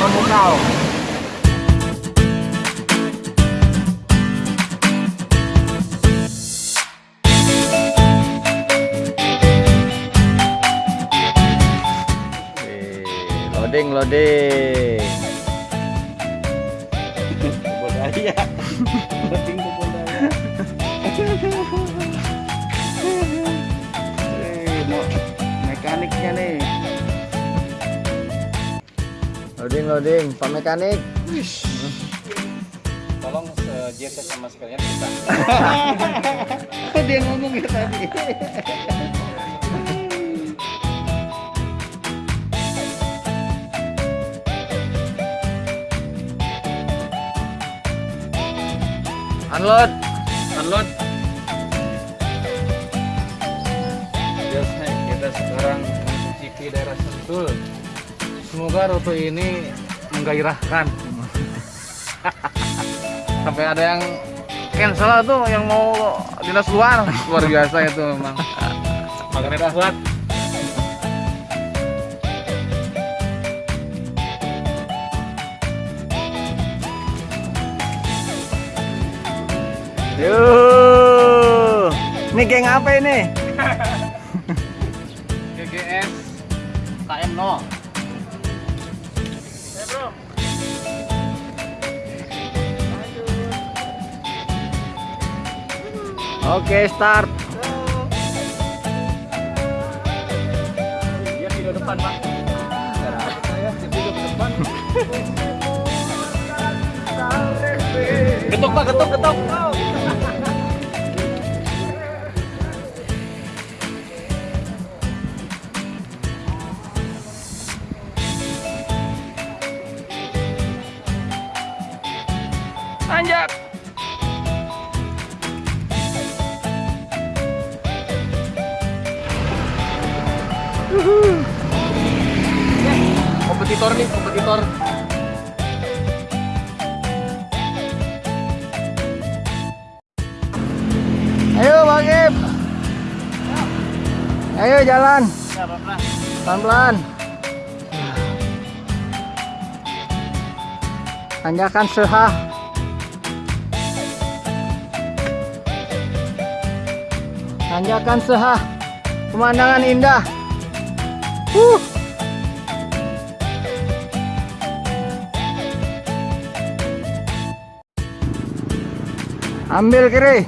memukau. Loading, loading. Budaya. Loading ke budaya. Eh, mau mekaniknya nih. Loading, loading. Pak mekanik. Tolong sejet sama sekalian kita. Dia ngomong ya tadi? Unload. Unload. Semoga rute ini menggairahkan. Sampai ada yang cancel tuh yang mau dinas luar. Luar biasa itu memang. Makanya buat. Yuh. Ini geng apa ini? GGS KM0. Oke, start. Dia di depan, Pak. Saya di depan. Ketuk, Pak, ketuk, ketuk. Getok. Tanjak. Kompetitor nih, kompetitor. Ayo, Bang Ip. Ayo jalan. Pelan Pelan-pelan. Tanjakan sehah. Tanjakan sehah. Pemandangan indah. Uh. Ambil kiri.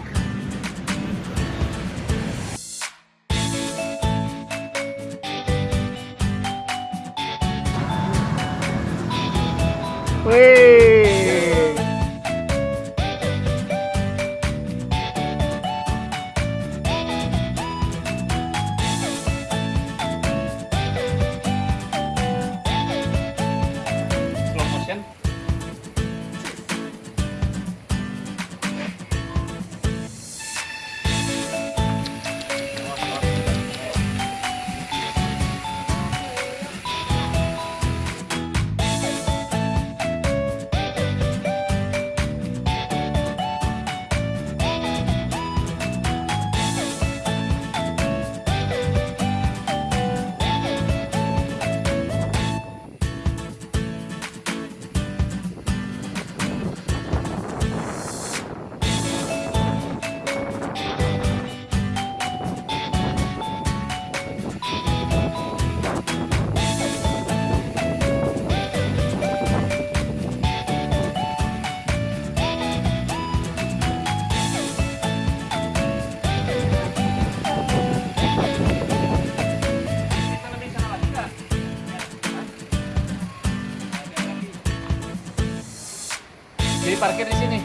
Jadi parkir di sini.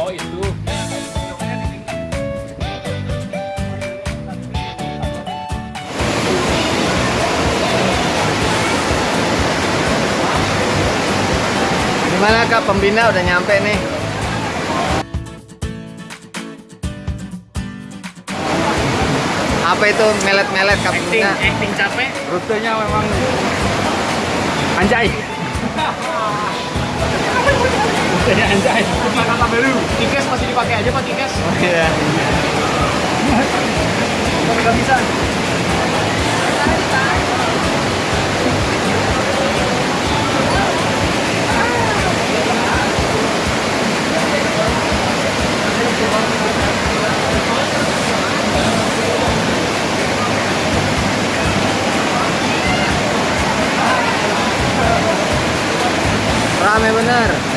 Oh itu. Gimana Kak pembina udah nyampe nih? Apa itu melet-melet Acting, pembina? acting capek. Rutenya memang anjay. Rutenya anjay. Kata baru. Tikes masih dipakai aja Pak Tikes. Iya. Nggak bisa. rame bener.